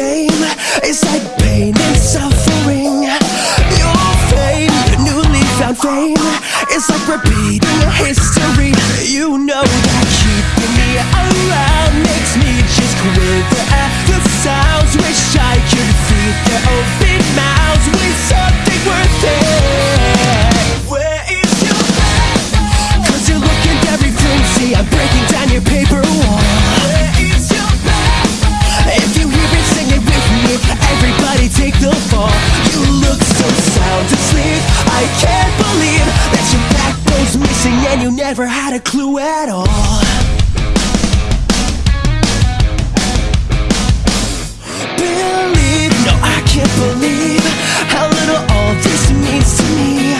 It's like pain and suffering. Your fame, newly found fame. It's like repeating history. You know And you never had a clue at all. Believe, no I can't believe How little all this means to me.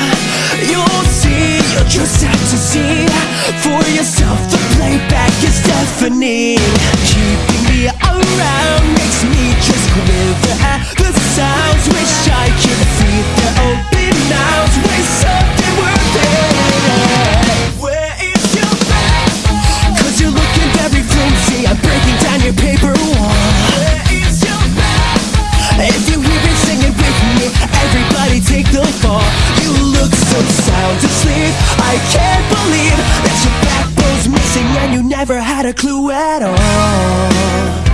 You'll see, you'll just have to see. For yourself the playback is deafening I can't believe that your backbone's missing and you never had a clue at all.